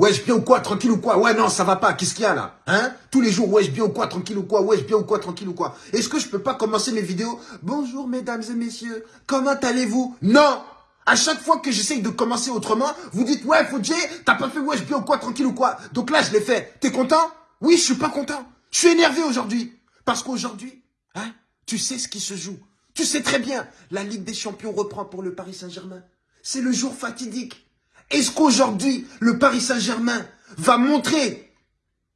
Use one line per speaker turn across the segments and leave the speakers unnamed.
Wesh, bien ou quoi, tranquille ou quoi? Ouais, non, ça va pas, qu'est-ce qu'il y a là? Hein? Tous les jours, wesh, bien ou quoi, tranquille ou quoi? Wesh, bien ou quoi, tranquille ou quoi? Est-ce que je peux pas commencer mes vidéos? Bonjour mesdames et messieurs, comment allez-vous? Non à chaque fois que j'essaye de commencer autrement, vous dites, ouais, Fodjé, t'as pas fait wesh bien ou quoi, tranquille ou quoi? Donc là, je l'ai fait. T'es content? Oui, je suis pas content. Je suis énervé aujourd'hui. Parce qu'aujourd'hui, hein, tu sais ce qui se joue. Tu sais très bien, la Ligue des Champions reprend pour le Paris Saint-Germain. C'est le jour fatidique. Est-ce qu'aujourd'hui, le Paris Saint-Germain va montrer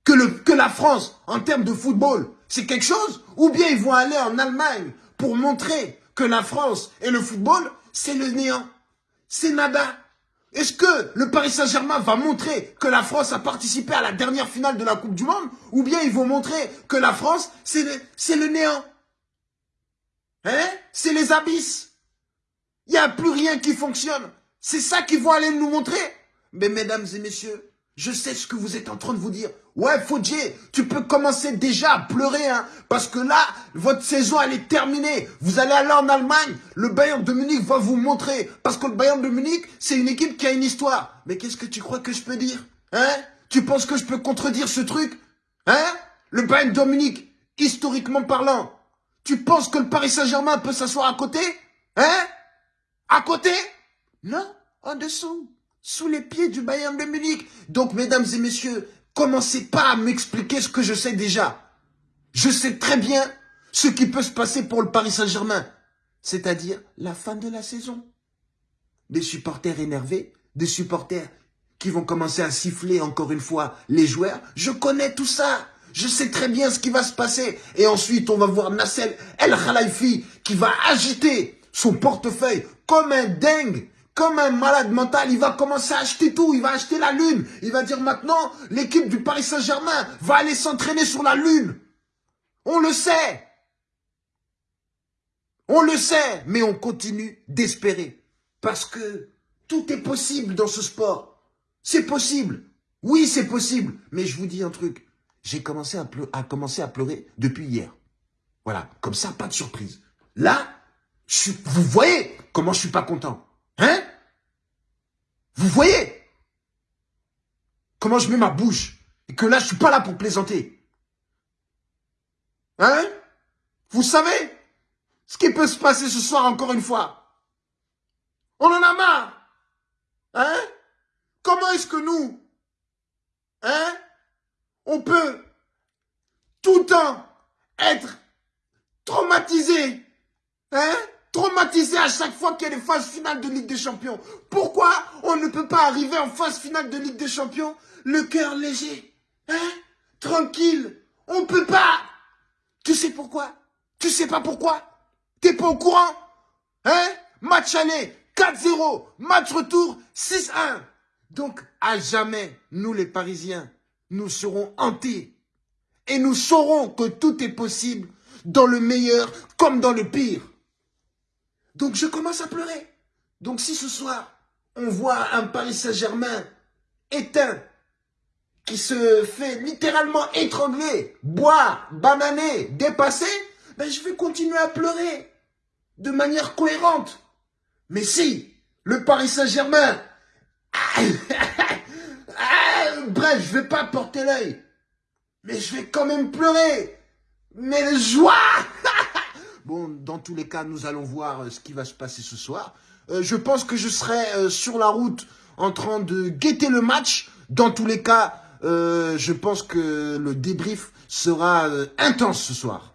que, le, que la France, en termes de football, c'est quelque chose? Ou bien ils vont aller en Allemagne pour montrer que la France et le football, c'est le néant? C'est nada. Est-ce que le Paris Saint-Germain va montrer que la France a participé à la dernière finale de la Coupe du Monde? Ou bien ils vont montrer que la France, c'est le, le néant? Hein? C'est les abysses. Il n'y a plus rien qui fonctionne. C'est ça qu'ils vont aller nous montrer. Mais mesdames et messieurs, je sais ce que vous êtes en train de vous dire. Ouais, Fodjier, tu peux commencer déjà à pleurer, hein, parce que là, votre saison, elle est terminée. Vous allez aller en Allemagne, le Bayern de Munich va vous montrer, parce que le Bayern de Munich, c'est une équipe qui a une histoire. Mais qu'est-ce que tu crois que je peux dire Hein? Tu penses que je peux contredire ce truc Hein? Le Bayern de Munich, historiquement parlant, tu penses que le Paris Saint-Germain peut s'asseoir à côté Hein? À côté? Non, en dessous sous les pieds du Bayern de Munich. Donc, mesdames et messieurs, commencez pas à m'expliquer ce que je sais déjà. Je sais très bien ce qui peut se passer pour le Paris Saint-Germain, c'est-à-dire la fin de la saison. Des supporters énervés, des supporters qui vont commencer à siffler encore une fois les joueurs. Je connais tout ça. Je sais très bien ce qui va se passer. Et ensuite, on va voir Nassel El Khalifi qui va agiter son portefeuille comme un dingue comme un malade mental, il va commencer à acheter tout, il va acheter la Lune. Il va dire maintenant, l'équipe du Paris Saint-Germain va aller s'entraîner sur la Lune. On le sait. On le sait, mais on continue d'espérer. Parce que tout est possible dans ce sport. C'est possible. Oui, c'est possible. Mais je vous dis un truc. J'ai commencé à, pleurer depuis hier. Voilà, comme ça, pas de surprise. Là, vous voyez comment je suis pas content. Hein? Vous voyez Comment je mets ma bouche Et que là, je suis pas là pour plaisanter. Hein Vous savez ce qui peut se passer ce soir encore une fois On en a marre Hein Comment est-ce que nous Hein On peut tout le temps être traumatisé Hein traumatisé à chaque fois qu'il y a des phases finales de Ligue des Champions. Pourquoi on ne peut pas arriver en phase finale de Ligue des Champions? Le cœur léger Hein? Tranquille. On peut pas. Tu sais pourquoi? Tu sais pas pourquoi? T'es pas au courant? Hein? Match aller, 4-0. Match retour, 6-1. Donc, à jamais, nous les Parisiens, nous serons hantés. Et nous saurons que tout est possible dans le meilleur comme dans le pire. Donc je commence à pleurer. Donc si ce soir, on voit un Paris Saint-Germain éteint, qui se fait littéralement étrangler, boire, bananer, dépasser, ben je vais continuer à pleurer de manière cohérente. Mais si le Paris Saint-Germain, bref, je vais pas porter l'œil, mais je vais quand même pleurer. Mais joie Bon, dans tous les cas, nous allons voir euh, ce qui va se passer ce soir. Euh, je pense que je serai euh, sur la route en train de guetter le match. Dans tous les cas, je pense que le débrief sera intense ce soir.